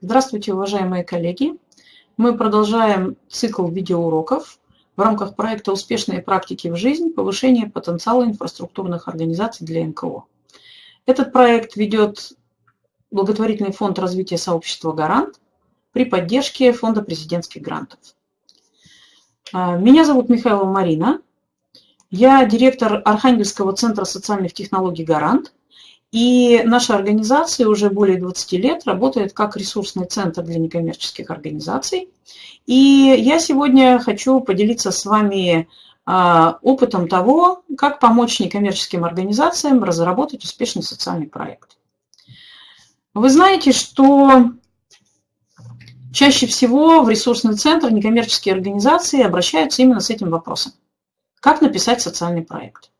Здравствуйте, уважаемые коллеги! Мы продолжаем цикл видеоуроков в рамках проекта «Успешные практики в жизнь. Повышение потенциала инфраструктурных организаций для НКО». Этот проект ведет благотворительный фонд развития сообщества «Гарант» при поддержке фонда президентских грантов. А, меня зовут Михайлова Марина. Я директор Архангельского центра социальных технологий «Гарант», и наша организация уже более 20 лет работает как ресурсный центр для некоммерческих организаций. И я сегодня хочу поделиться с вами а, опытом того, как помочь некоммерческим организациям разработать успешный социальный проект. Вы знаете, что чаще всего в ресурсный центр некоммерческие организации обращаются именно с этим вопросом. Как написать социальный проект?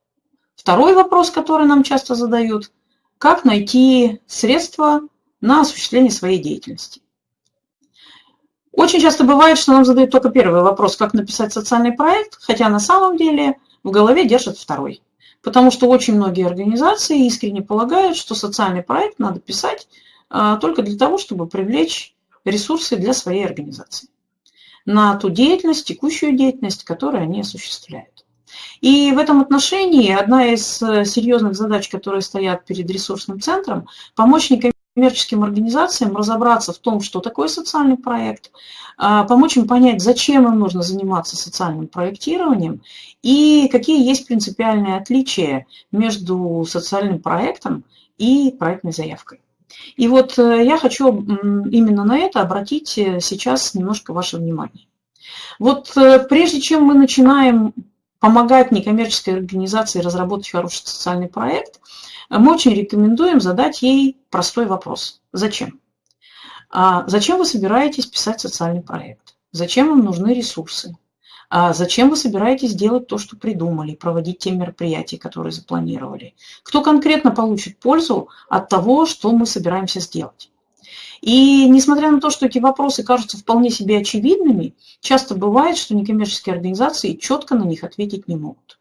Второй вопрос, который нам часто задают – как найти средства на осуществление своей деятельности. Очень часто бывает, что нам задают только первый вопрос, как написать социальный проект, хотя на самом деле в голове держат второй. Потому что очень многие организации искренне полагают, что социальный проект надо писать а, только для того, чтобы привлечь ресурсы для своей организации на ту деятельность, текущую деятельность, которую они осуществляют. И в этом отношении одна из э, серьезных задач, которые стоят перед ресурсным центром, помочь некоммерческим организациям разобраться в том, что такое социальный проект, а, помочь им понять, зачем им нужно заниматься социальным проектированием и какие есть принципиальные отличия между социальным проектом и проектной заявкой. И вот э, я хочу именно на это обратить э, сейчас немножко ваше внимание. Вот прежде чем мы начинаем помогать некоммерческой организации разработать хороший социальный проект, мы очень рекомендуем задать ей простой вопрос. Зачем? А зачем вы собираетесь писать социальный проект? Зачем вам нужны ресурсы? А зачем вы собираетесь делать то, что придумали, проводить те мероприятия, которые запланировали? Кто конкретно получит пользу от того, что мы собираемся сделать? И несмотря на то, что эти вопросы кажутся вполне себе очевидными, часто бывает, что некоммерческие организации четко на них ответить не могут.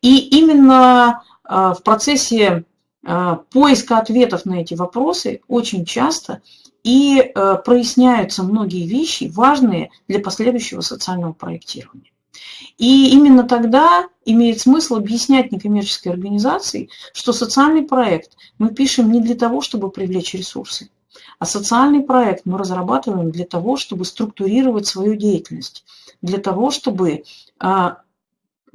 И именно а, в процессе а, поиска ответов на эти вопросы очень часто и а, проясняются многие вещи, важные для последующего социального проектирования. И именно тогда имеет смысл объяснять некоммерческой организации, что социальный проект мы пишем не для того, чтобы привлечь ресурсы, а социальный проект мы разрабатываем для того, чтобы структурировать свою деятельность, для того, чтобы а,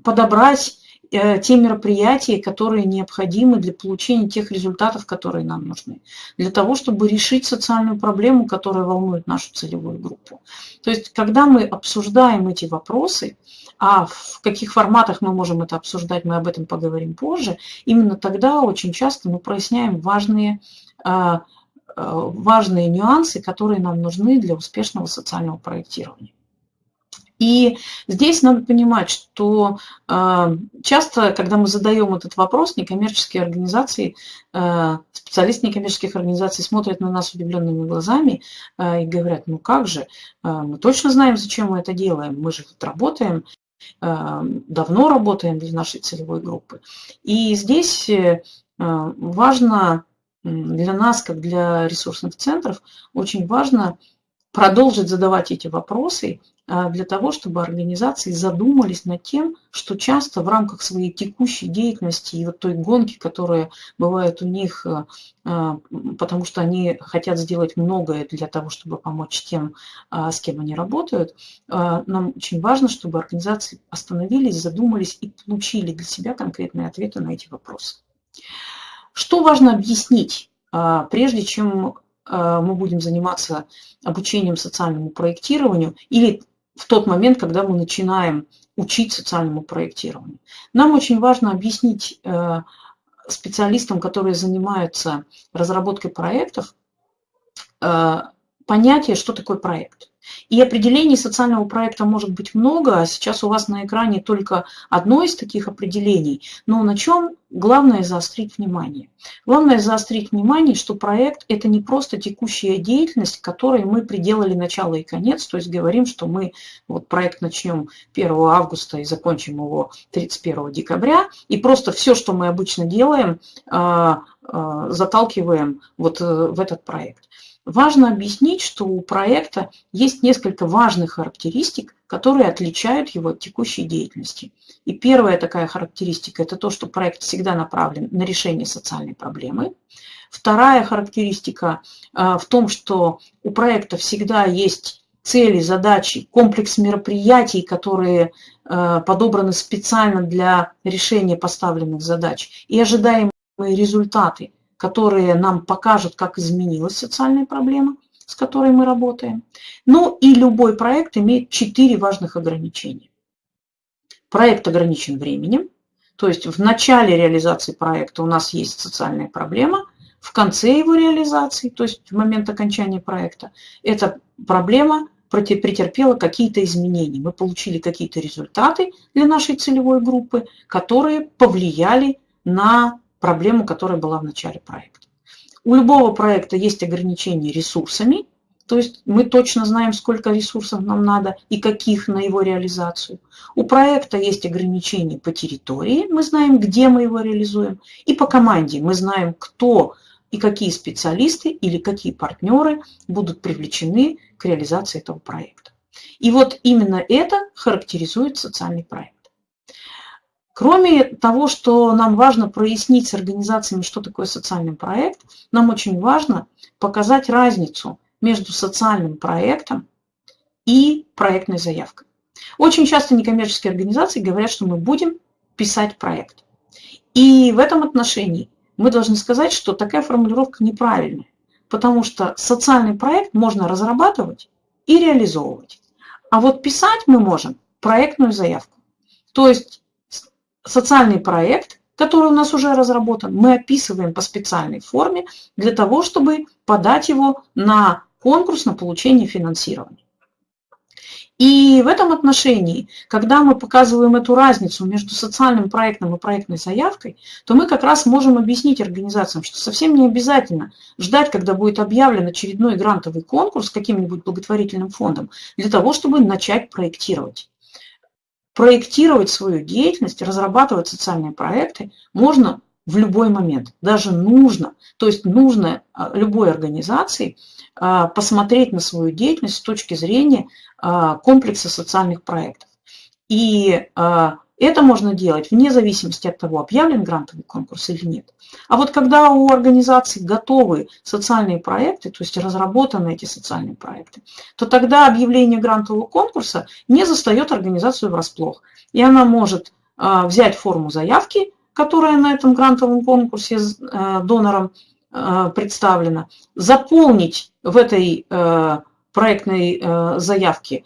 подобрать э, те мероприятия, которые необходимы для получения тех результатов, которые нам нужны, для того, чтобы решить социальную проблему, которая волнует нашу целевую группу. То есть, когда мы обсуждаем эти вопросы, а в каких форматах мы можем это обсуждать, мы об этом поговорим позже, именно тогда очень часто мы проясняем важные а, важные нюансы, которые нам нужны для успешного социального проектирования. И здесь надо понимать, что э, часто, когда мы задаем этот вопрос, некоммерческие организации, э, специалисты некоммерческих организаций смотрят на нас удивленными глазами и говорят, ну как же, мы точно знаем, зачем мы это делаем, мы же тут работаем, давно работаем для нашей целевой группы. И здесь важно для нас, как для ресурсных центров, очень важно продолжить задавать эти вопросы а, для того, чтобы организации задумались над тем, что часто в рамках своей текущей деятельности и вот той гонки, которая бывает у них, а, а, потому что они хотят сделать многое для того, чтобы помочь тем, с кем они работают, нам очень важно, чтобы организации остановились, задумались и получили для себя конкретные ответы на эти вопросы. Что важно объяснить, а, прежде чем а, мы будем заниматься обучением социальному проектированию или в тот момент, когда мы начинаем учить социальному проектированию. Нам очень важно объяснить э, специалистам, которые занимаются разработкой проектов, э, понятие, что такое проект. И определений социального проекта может быть много, а сейчас у вас на экране только одно из таких определений. Но на чем главное заострить внимание? Главное заострить внимание, что проект – это не просто текущая деятельность, которой мы приделали начало и конец, то есть говорим, что мы вот проект начнем 1 августа и закончим его 31 декабря, и просто все, что мы обычно делаем, а, а, заталкиваем вот э, в этот проект. Важно объяснить, что у проекта есть несколько важных характеристик, которые отличают его от текущей деятельности. И первая такая характеристика – это то, что проект всегда направлен на решение социальной проблемы. Вторая характеристика э, в том, что у проекта всегда есть цели, задачи, комплекс мероприятий, которые э, подобраны специально для решения поставленных задач, и ожидаемые результаты, которые нам покажут, как изменилась социальная проблема, с которой мы работаем. Ну и любой проект имеет четыре важных ограничения. Проект ограничен временем, то есть в начале реализации проекта у нас есть социальная проблема, в конце его реализации, то есть в момент окончания проекта, эта проблема претерпела какие-то изменения. Мы получили какие-то результаты для нашей целевой группы, которые повлияли на проблему, которая была в начале проекта. У любого проекта есть ограничения ресурсами, то есть мы точно знаем, сколько ресурсов нам надо и каких на его реализацию. У проекта есть ограничения по территории, мы знаем, где мы его реализуем. И по команде мы знаем, кто и какие специалисты или какие партнеры будут привлечены к реализации этого проекта. И вот именно это характеризует социальный проект. Кроме того, что нам важно прояснить с организациями, что такое социальный проект, нам очень важно показать разницу между социальным проектом и проектной заявкой. Очень часто некоммерческие организации говорят, что мы будем писать проект. И в этом отношении мы должны сказать, что такая формулировка неправильная, потому что социальный проект можно разрабатывать и реализовывать. А вот писать мы можем проектную заявку. То есть социальный проект, который у нас уже разработан, мы описываем по специальной форме для того, чтобы подать его на конкурс на получение финансирования. И в этом отношении, когда мы показываем эту разницу между социальным проектом и проектной заявкой, то мы как раз можем объяснить организациям, что совсем не обязательно ждать, когда будет объявлен очередной грантовый конкурс каким-нибудь благотворительным фондом, для того, чтобы начать проектировать. Проектировать свою деятельность, разрабатывать социальные проекты можно в любой момент, даже нужно. То есть нужно а, любой организации а, посмотреть на свою деятельность с точки зрения а, комплекса социальных проектов. И это можно делать вне зависимости от того, объявлен грантовый конкурс или нет. А вот когда у организации готовы социальные проекты, то есть разработаны эти социальные проекты, то тогда объявление грантового конкурса не застает организацию врасплох. И она может взять форму заявки, которая на этом грантовом конкурсе донором представлена, заполнить в этой проектной э, заявки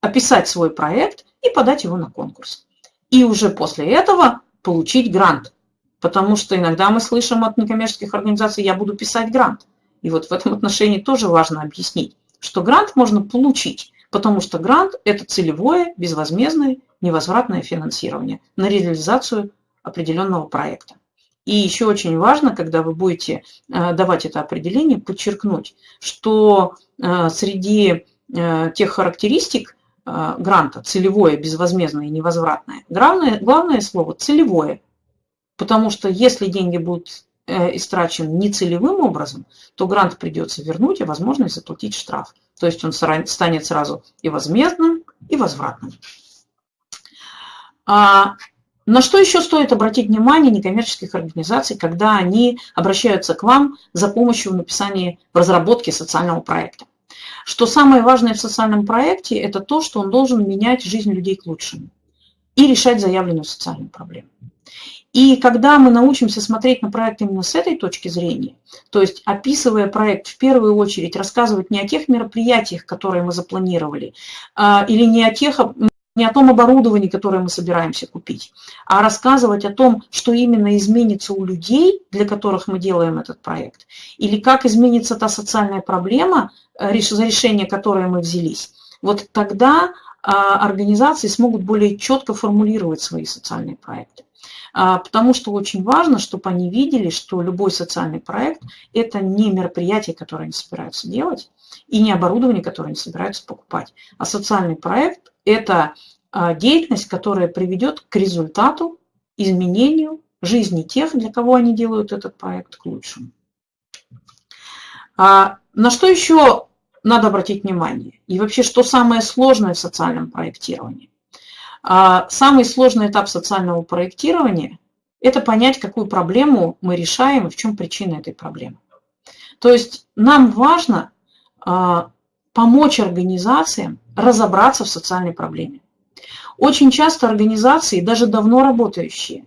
описать свой проект и подать его на конкурс. И уже после этого получить грант. Потому что иногда мы слышим от некоммерческих организаций, я буду писать грант. И вот в этом отношении тоже важно объяснить, что грант можно получить, потому что грант – это целевое, безвозмездное, невозвратное финансирование на реализацию определенного проекта. И еще очень важно, когда вы будете э, давать это определение, подчеркнуть, что э, среди э, тех характеристик гранта, целевое, безвозмездное и невозвратное, главное, главное слово – целевое. Потому что если деньги будут истрачены нецелевым образом, то грант придется вернуть и возможность заплатить штраф. То есть он станет сразу и возмездным, и возвратным. А на что еще стоит обратить внимание некоммерческих организаций, когда они обращаются к вам за помощью в написании, в разработке социального проекта? Что самое важное в социальном проекте – это то, что он должен менять жизнь людей к лучшему и решать заявленную социальную проблему. И когда мы научимся смотреть на проект именно с этой точки зрения, то есть описывая проект в первую очередь, рассказывать не о тех мероприятиях, которые мы запланировали, а, или не о тех не о том оборудовании, которое мы собираемся купить, а рассказывать о том, что именно изменится у людей, для которых мы делаем этот проект, или как изменится та социальная проблема, э, за решение которой мы взялись. Вот тогда а, организации смогут более четко формулировать свои социальные проекты. А, потому что очень важно, чтобы они видели, что любой социальный проект – это не мероприятие, которое они собираются делать, и не оборудование, которое они собираются покупать, а социальный проект это а, деятельность, которая приведет к результату, изменению жизни тех, для кого они делают этот проект, к лучшему. А на что еще надо обратить внимание? И вообще, что самое сложное в социальном проектировании? А самый сложный этап социального проектирования – это понять, какую проблему мы решаем и в чем причина этой проблемы. То есть нам важно помочь организациям разобраться в социальной проблеме. Очень часто организации, даже давно работающие,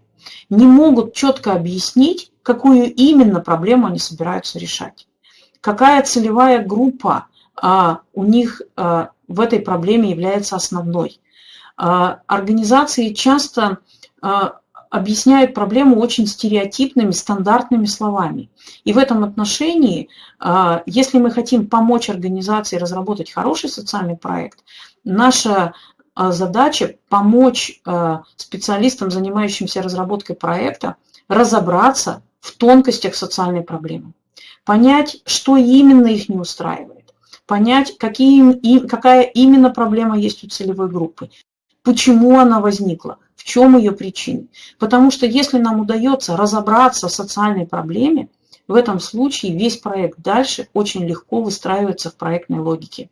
не могут четко объяснить, какую именно проблему они собираются решать. Какая целевая группа а, у них а, в этой проблеме является основной. А, организации часто а, объясняют проблему очень стереотипными, стандартными словами. И в этом отношении, а, если мы хотим помочь организации разработать хороший социальный проект, наша а, задача помочь а, специалистам, занимающимся разработкой проекта, разобраться в тонкостях социальной проблемы, понять, что именно их не устраивает, понять, какие, какая именно проблема есть у целевой группы, почему она возникла, в чем ее причины. Потому что если нам удается разобраться в социальной проблеме, в этом случае весь проект дальше очень легко выстраивается в проектной логике.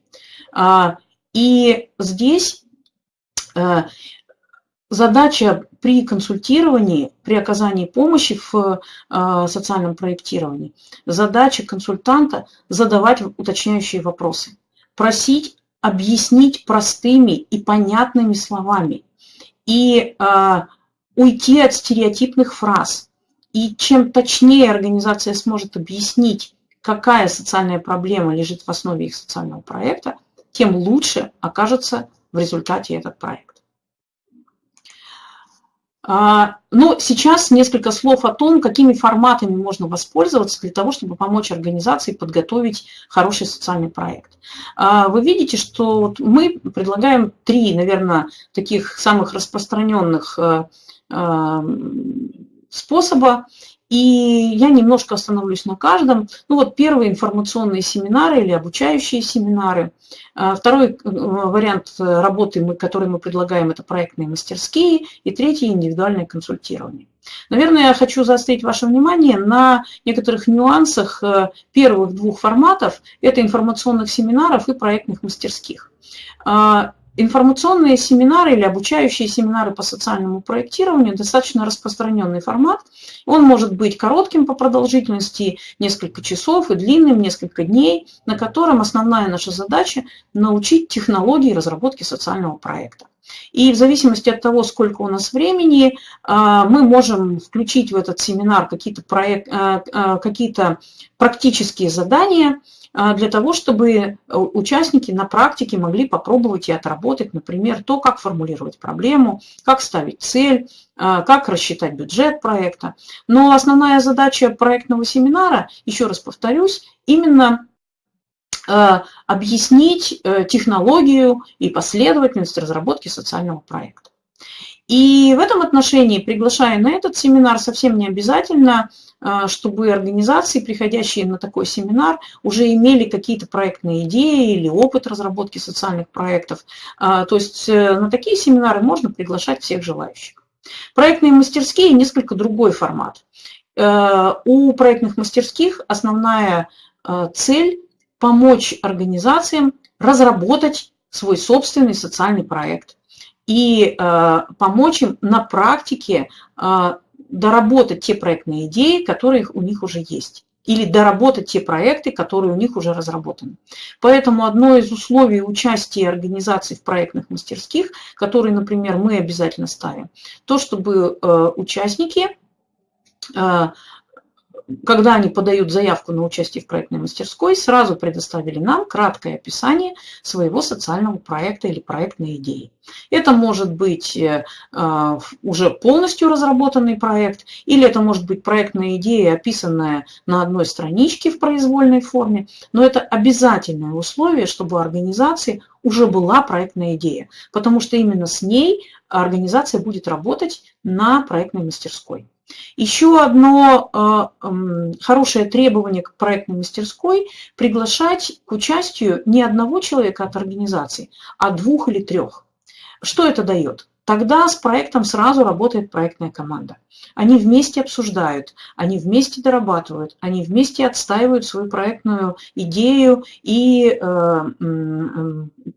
И здесь Э, задача при консультировании, при оказании помощи в э, социальном проектировании, задача консультанта задавать уточняющие вопросы, просить объяснить простыми и понятными словами и э, уйти от стереотипных фраз. И чем точнее организация сможет объяснить, какая социальная проблема лежит в основе их социального проекта, тем лучше окажется в результате этот проект. А, ну, сейчас несколько слов о том, какими форматами можно воспользоваться для того, чтобы помочь организации подготовить хороший социальный проект. А, вы видите, что мы предлагаем три, наверное, таких самых распространенных э, э, способа. И я немножко остановлюсь на каждом. Ну вот первые информационные семинары или обучающие семинары. А, второй э, вариант работы, который мы предлагаем, это проектные мастерские. И третий – индивидуальное консультирование. Наверное, я хочу заострить ваше внимание на некоторых нюансах э, первых двух форматов. Это информационных семинаров и проектных мастерских. Информационные семинары или обучающие семинары по социальному проектированию достаточно распространенный формат. Он может быть коротким по продолжительности, несколько часов, и длинным, несколько дней, на котором основная наша задача – научить технологии разработки социального проекта. И в зависимости от того, сколько у нас времени, а, мы можем включить в этот семинар какие-то а, а, какие практические задания – для того, чтобы э, участники на практике могли попробовать и отработать, например, то, как формулировать проблему, как ставить цель, а, как рассчитать бюджет проекта. Но основная задача проектного семинара, еще раз повторюсь, именно э, объяснить э, технологию и последовательность разработки социального проекта. И в этом отношении, приглашая на этот семинар, совсем не обязательно, а, чтобы организации, приходящие на такой семинар, уже имели какие-то проектные идеи или опыт разработки социальных проектов. А, то есть э, на такие семинары можно приглашать всех желающих. Проектные мастерские – несколько другой формат. Э, у проектных мастерских основная э, цель – помочь организациям разработать свой собственный социальный проект и помочь им на практике доработать те проектные идеи, которые у них уже есть или доработать те проекты, которые у них уже разработаны. Поэтому одно из условий участия организаций в проектных мастерских, которые, например, мы обязательно ставим, то, чтобы э, участники э, когда они подают заявку на участие в проектной мастерской, сразу предоставили нам краткое описание своего социального проекта или проектной идеи. Это может быть э, а, уже полностью разработанный проект, или это может быть проектная идея, описанная на одной страничке в произвольной форме, но это обязательное условие, чтобы у организации уже была проектная идея, потому что именно с ней организация будет работать на проектной мастерской. Еще одно э, хорошее требование к проектной мастерской – приглашать к участию не одного человека от организации, а двух или трех. Что это дает? тогда с проектом сразу работает проектная команда. Они вместе обсуждают, они вместе дорабатывают, они вместе отстаивают свою проектную идею и э,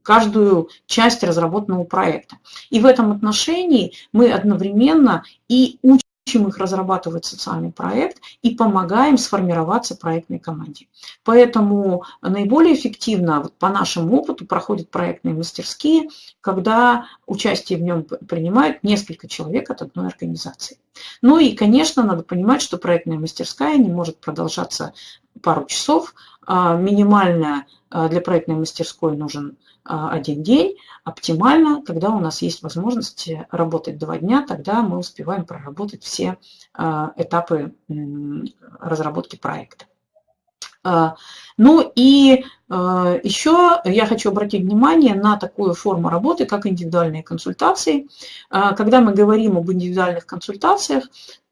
каждую часть разработанного проекта. И в этом отношении мы одновременно и учим учим их разрабатывать социальный проект и помогаем сформироваться проектной команде. Поэтому наиболее эффективно, вот по нашему опыту, проходят проектные мастерские, когда участие в нем принимают несколько человек от одной организации. Ну и, конечно, надо понимать, что проектная мастерская не может продолжаться пару часов. А минимально а, для проектной мастерской нужен а, один день. Оптимально, когда у нас есть возможность работать два дня, тогда мы успеваем проработать все этапы разработки проекта. А, ну и еще я хочу обратить внимание на такую форму работы, как индивидуальные консультации. Когда мы говорим об индивидуальных консультациях,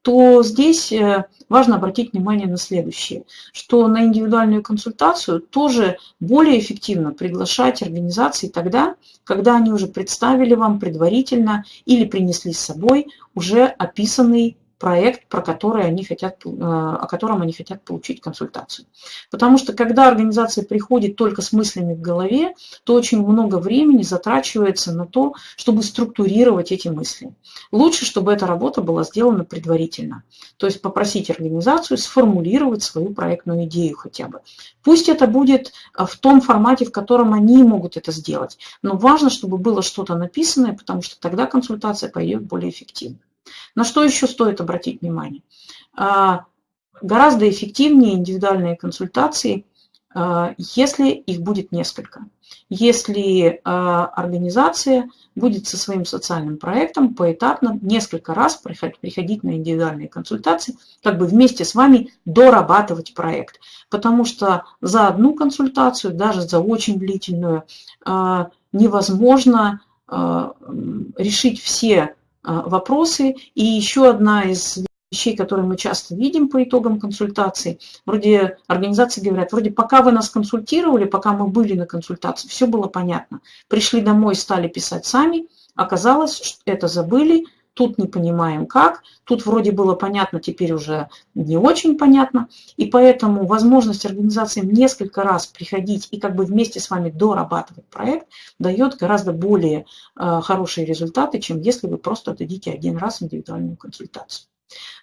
то здесь э, важно обратить внимание на следующее, что на индивидуальную консультацию тоже более эффективно приглашать организации тогда, когда они уже представили вам предварительно или принесли с собой уже описанный проект, про который они хотят, э, о котором они хотят получить консультацию. Потому что когда организация приходит только с мыслями в голове, то очень много времени затрачивается на то, чтобы структурировать эти мысли. Лучше, чтобы эта работа была сделана предварительно. То есть попросить организацию сформулировать свою проектную идею хотя бы. Пусть это будет э, в том формате, в котором они могут это сделать. Но важно, чтобы было что-то написанное, потому что тогда консультация пойдет более эффективно. На что еще стоит обратить внимание? А, гораздо эффективнее индивидуальные консультации, а, если их будет несколько. Если а, организация будет со своим социальным проектом поэтапно несколько раз приходить на индивидуальные консультации, как бы вместе с вами дорабатывать проект. Потому что за одну консультацию, даже за очень длительную, невозможно решить все вопросы. И еще одна из вещей, которые мы часто видим по итогам консультаций, вроде организации говорят, вроде пока вы нас консультировали, пока мы были на консультации, все было понятно. Пришли домой, стали писать сами, оказалось, что это забыли, тут не понимаем как, тут вроде было понятно, теперь уже не очень понятно. И поэтому возможность организациям несколько раз приходить и как бы вместе с вами дорабатывать проект дает гораздо более э, хорошие результаты, чем если вы просто дадите один раз индивидуальную консультацию.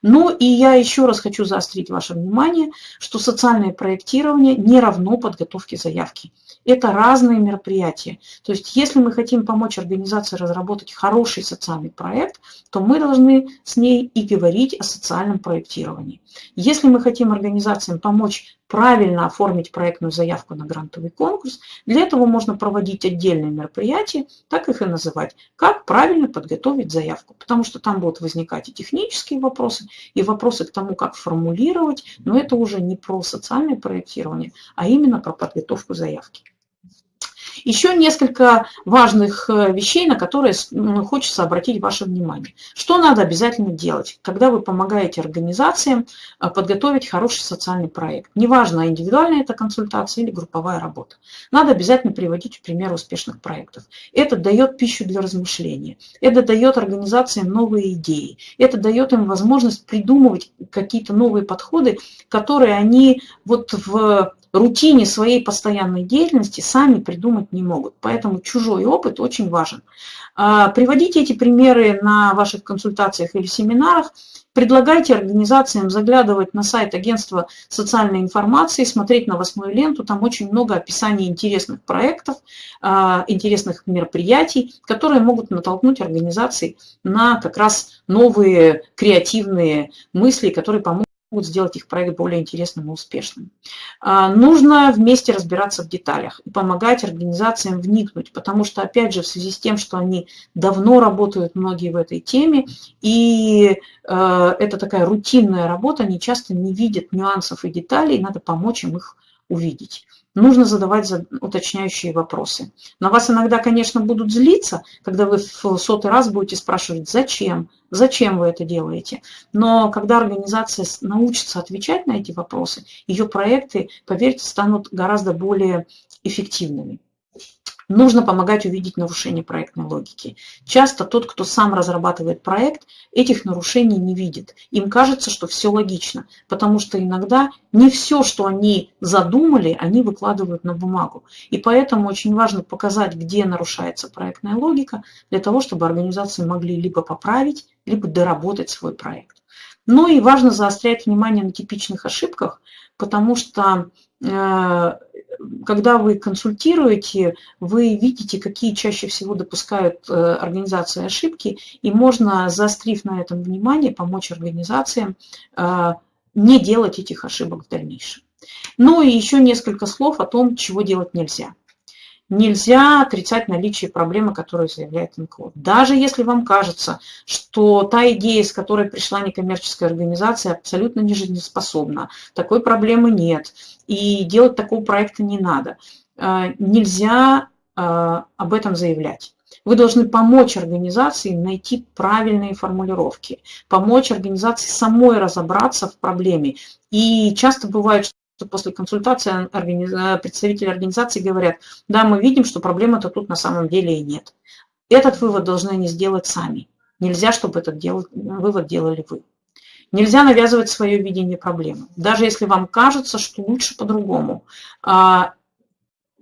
Ну и я еще раз хочу заострить ваше внимание, что социальное проектирование не равно подготовке заявки. Это разные мероприятия. То есть если мы хотим помочь организации разработать хороший социальный проект, то мы должны с ней и говорить о социальном проектировании. Если мы хотим организациям помочь правильно оформить проектную заявку на грантовый конкурс, для этого можно проводить отдельные мероприятия, так их и называть, как правильно подготовить заявку. Потому что там будут возникать и технические вопросы, и вопросы к тому, как формулировать, но это уже не про социальное проектирование, а именно про подготовку заявки. Еще несколько важных э, вещей, на которые хочется обратить ваше внимание. Что надо обязательно делать, когда вы помогаете организациям э, подготовить хороший социальный проект? Неважно, индивидуальная это консультация или групповая работа. Надо обязательно приводить пример успешных проектов. Это дает пищу для размышления. Это дает организациям новые идеи. Это дает им возможность придумывать какие-то новые подходы, которые они вот в рутине своей постоянной деятельности сами придумать не могут. Поэтому чужой опыт очень важен. А, приводите эти примеры на ваших консультациях или семинарах. Предлагайте организациям заглядывать на сайт агентства социальной информации, смотреть на восьмую ленту. Там очень много описаний интересных проектов, а, интересных мероприятий, которые могут натолкнуть организации на как раз новые креативные мысли, которые помогут могут сделать их проект более интересным и успешным. А, нужно вместе разбираться в деталях и помогать организациям вникнуть, потому что, опять же, в связи с тем, что они давно работают многие в этой теме, и э, это такая рутинная работа, они часто не видят нюансов и деталей, надо помочь им их увидеть нужно задавать уточняющие вопросы. На вас иногда, конечно, будут злиться, когда вы в сотый раз будете спрашивать, зачем, зачем вы это делаете. Но когда организация научится отвечать на эти вопросы, ее проекты, поверьте, станут гораздо более эффективными. Нужно помогать увидеть нарушение проектной логики. Часто тот, кто сам разрабатывает проект, этих нарушений не видит. Им кажется, что все логично, потому что иногда не все, что они задумали, они выкладывают на бумагу. И поэтому очень важно показать, где нарушается проектная логика, для того, чтобы организации могли либо поправить, либо доработать свой проект. Ну и важно заострять внимание на типичных ошибках, потому что э, когда вы консультируете, вы видите, какие чаще всего допускают э, организации ошибки, и можно, заострив на этом внимание, помочь организациям э, не делать этих ошибок в дальнейшем. Ну и еще несколько слов о том, чего делать нельзя нельзя отрицать наличие проблемы, которую заявляет НКО. Даже если вам кажется, что та идея, с которой пришла некоммерческая организация, абсолютно не жизнеспособна, такой проблемы нет, и делать такого проекта не надо, э, нельзя э, об этом заявлять. Вы должны помочь организации найти правильные формулировки, помочь организации самой разобраться в проблеме. И часто бывает, что после консультации представители организации говорят, да, мы видим, что проблемы-то тут на самом деле и нет. Этот вывод должны они сделать сами. Нельзя, чтобы этот дел, вывод делали вы. Нельзя навязывать свое видение проблемы. Даже если вам кажется, что лучше по-другому. А,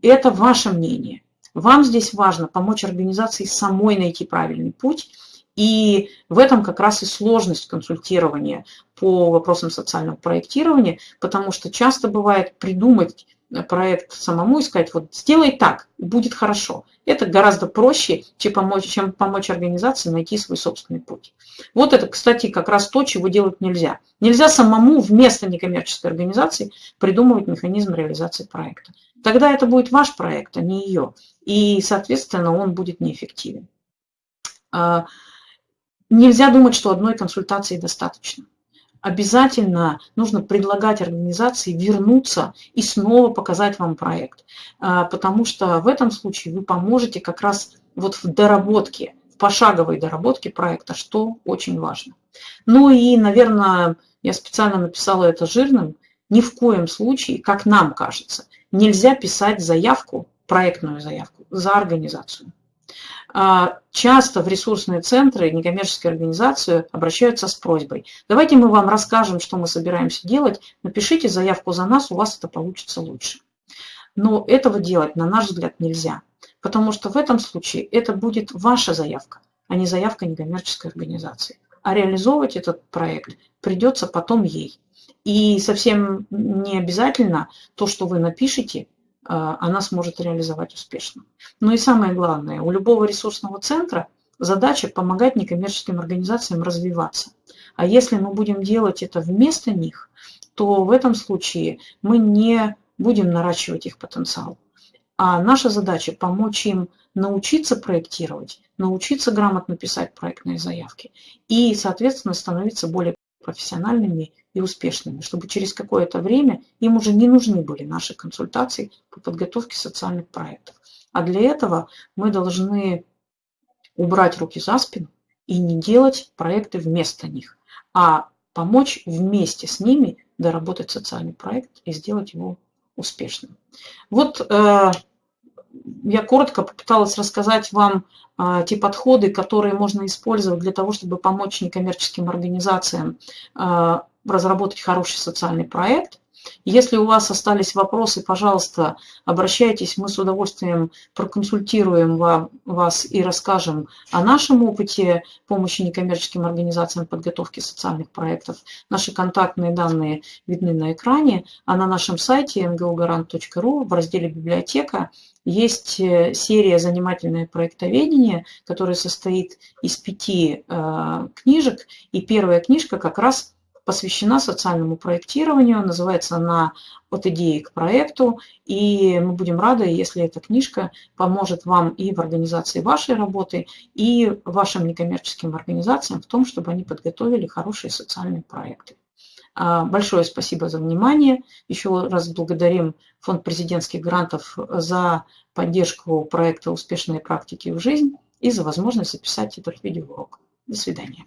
это ваше мнение. Вам здесь важно помочь организации самой найти правильный путь и в этом как раз и сложность консультирования по вопросам социального проектирования, потому что часто бывает придумать проект самому и сказать, вот сделай так, будет хорошо. Это гораздо проще, чем помочь, чем помочь организации найти свой собственный путь. Вот это, кстати, как раз то, чего делать нельзя. Нельзя самому вместо некоммерческой организации придумывать механизм реализации проекта. Тогда это будет ваш проект, а не ее. И, соответственно, он будет неэффективен. А, Нельзя думать, что одной консультации достаточно. Обязательно нужно предлагать организации вернуться и снова показать вам проект, а, потому что в этом случае вы поможете как раз вот в доработке, в пошаговой доработке проекта, что очень важно. Ну и, наверное, я специально написала это жирным, ни в коем случае, как нам кажется, нельзя писать заявку, проектную заявку за организацию. А, часто в ресурсные центры, некоммерческие организации обращаются с просьбой. Давайте мы вам расскажем, что мы собираемся делать, напишите заявку за нас, у вас это получится лучше. Но этого делать, на наш взгляд, нельзя, потому что в этом случае это будет ваша заявка, а не заявка некоммерческой организации. А реализовывать этот проект придется потом ей. И совсем не обязательно то, что вы напишете, она сможет реализовать успешно. Ну и самое главное, у любого ресурсного центра задача помогать некоммерческим организациям развиваться. А если мы будем делать это вместо них, то в этом случае мы не будем наращивать их потенциал. А наша задача помочь им научиться проектировать, научиться грамотно писать проектные заявки и, соответственно, становиться более профессиональными и успешными, чтобы через какое-то время им уже не нужны были наши консультации по подготовке социальных проектов. А для этого мы должны убрать руки за спину и не делать проекты вместо них, а помочь вместе с ними доработать социальный проект и сделать его успешным. Вот э, я коротко попыталась рассказать вам а, те подходы, которые можно использовать для того, чтобы помочь некоммерческим организациям а, разработать хороший социальный проект. Если у вас остались вопросы, пожалуйста, обращайтесь, мы с удовольствием проконсультируем вас и расскажем о нашем опыте помощи некоммерческим организациям подготовки социальных проектов. Наши контактные данные видны на экране, а на нашем сайте ngogarant.ru в разделе «Библиотека» есть э, серия «Занимательное проектоведение», которая состоит из пяти э, книжек, и первая книжка как раз посвящена социальному проектированию, называется она «От идеи к проекту», и мы будем рады, если эта книжка поможет вам и в организации вашей работы, и вашим некоммерческим организациям в том, чтобы они подготовили хорошие социальные проекты. А, большое спасибо за внимание. Еще раз благодарим Фонд президентских грантов за поддержку проекта «Успешные практики в жизнь» и за возможность записать этот видеоурок. До свидания.